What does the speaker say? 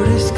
por.